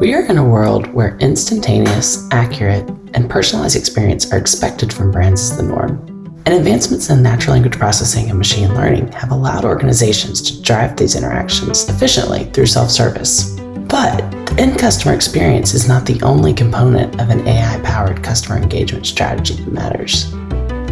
We are in a world where instantaneous, accurate, and personalized experience are expected from brands as the norm. And advancements in natural language processing and machine learning have allowed organizations to drive these interactions efficiently through self-service. But the end customer experience is not the only component of an AI-powered customer engagement strategy that matters.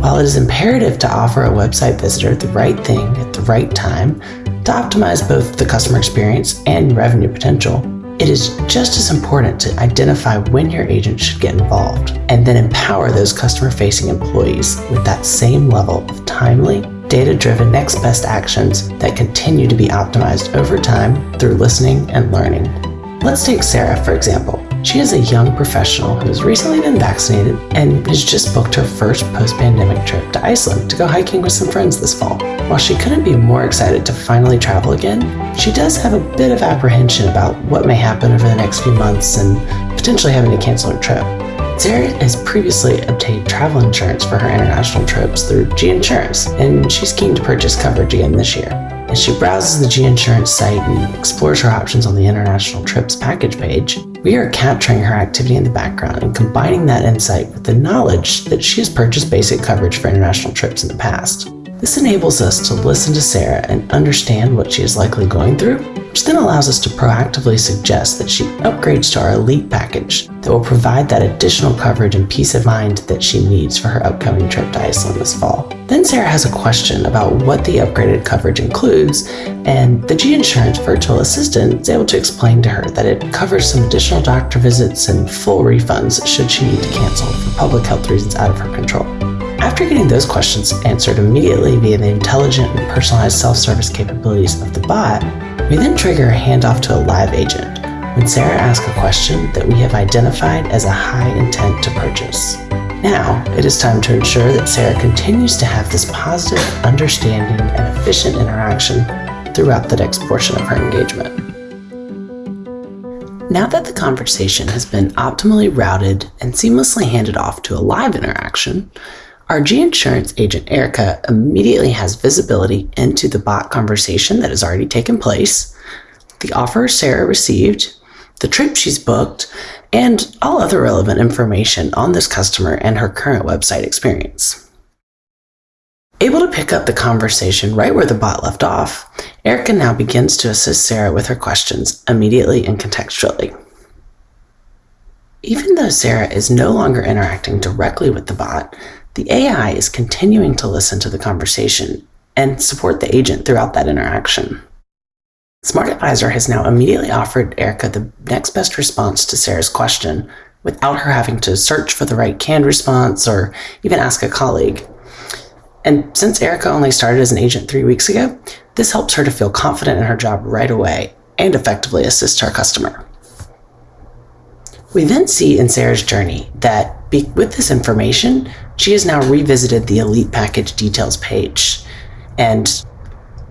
While it is imperative to offer a website visitor the right thing at the right time to optimize both the customer experience and revenue potential, it is just as important to identify when your agent should get involved and then empower those customer-facing employees with that same level of timely, data-driven next best actions that continue to be optimized over time through listening and learning. Let's take Sarah, for example. She is a young professional who has recently been vaccinated and has just booked her first post-pandemic trip to Iceland to go hiking with some friends this fall. While she couldn't be more excited to finally travel again, she does have a bit of apprehension about what may happen over the next few months and potentially having to cancel her trip. Sarah has previously obtained travel insurance for her international trips through G-Insurance, and she's keen to purchase coverage again this year. As she browses the G-Insurance site and explores her options on the International Trips package page, we are capturing her activity in the background and combining that insight with the knowledge that she has purchased basic coverage for international trips in the past. This enables us to listen to Sarah and understand what she is likely going through, which then allows us to proactively suggest that she upgrades to our Elite package that will provide that additional coverage and peace of mind that she needs for her upcoming trip to Iceland this fall. Then Sarah has a question about what the upgraded coverage includes, and the G-Insurance virtual assistant is able to explain to her that it covers some additional doctor visits and full refunds should she need to cancel for public health reasons out of her control. After getting those questions answered immediately via the intelligent and personalized self-service capabilities of the bot, we then trigger a handoff to a live agent when Sarah asks a question that we have identified as a high intent to purchase. Now, it is time to ensure that Sarah continues to have this positive, understanding, and efficient interaction throughout the next portion of her engagement. Now that the conversation has been optimally routed and seamlessly handed off to a live interaction, our G-Insurance agent Erica immediately has visibility into the bot conversation that has already taken place, the offer Sarah received, the trip she's booked, and all other relevant information on this customer and her current website experience. Able to pick up the conversation right where the bot left off, Erica now begins to assist Sarah with her questions immediately and contextually. Even though Sarah is no longer interacting directly with the bot, the AI is continuing to listen to the conversation and support the agent throughout that interaction. Smart Advisor has now immediately offered Erica the next best response to Sarah's question without her having to search for the right canned response or even ask a colleague. And since Erica only started as an agent three weeks ago, this helps her to feel confident in her job right away and effectively assist her customer. We then see in Sarah's journey that with this information, she has now revisited the Elite Package details page. And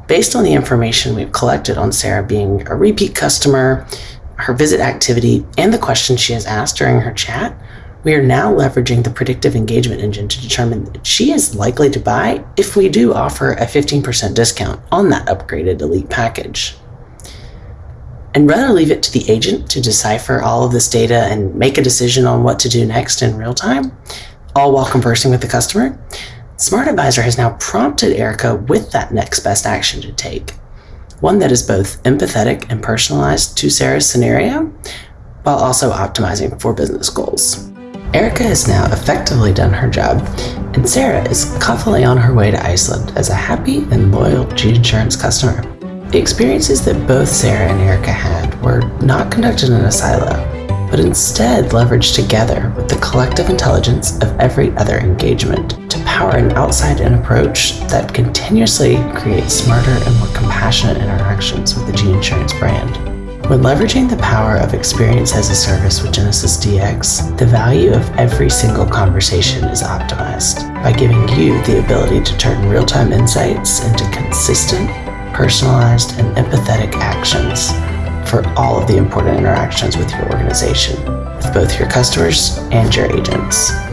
based on the information we've collected on Sarah being a repeat customer, her visit activity, and the questions she has asked during her chat, we are now leveraging the predictive engagement engine to determine that she is likely to buy if we do offer a 15% discount on that upgraded Elite package. And rather leave it to the agent to decipher all of this data and make a decision on what to do next in real time, all while conversing with the customer, Smart Advisor has now prompted Erica with that next best action to take. One that is both empathetic and personalized to Sarah's scenario, while also optimizing for business goals. Erica has now effectively done her job, and Sarah is confidently on her way to Iceland as a happy and loyal G-Insurance customer. The experiences that both Sarah and Erica had were not conducted in a silo, but instead leveraged together with the collective intelligence of every other engagement to power an outside-in approach that continuously creates smarter and more compassionate interactions with the G-Insurance brand. When leveraging the power of Experience as a Service with Genesys DX, the value of every single conversation is optimized by giving you the ability to turn real-time insights into consistent, personalized, and empathetic actions for all of the important interactions with your organization, with both your customers and your agents.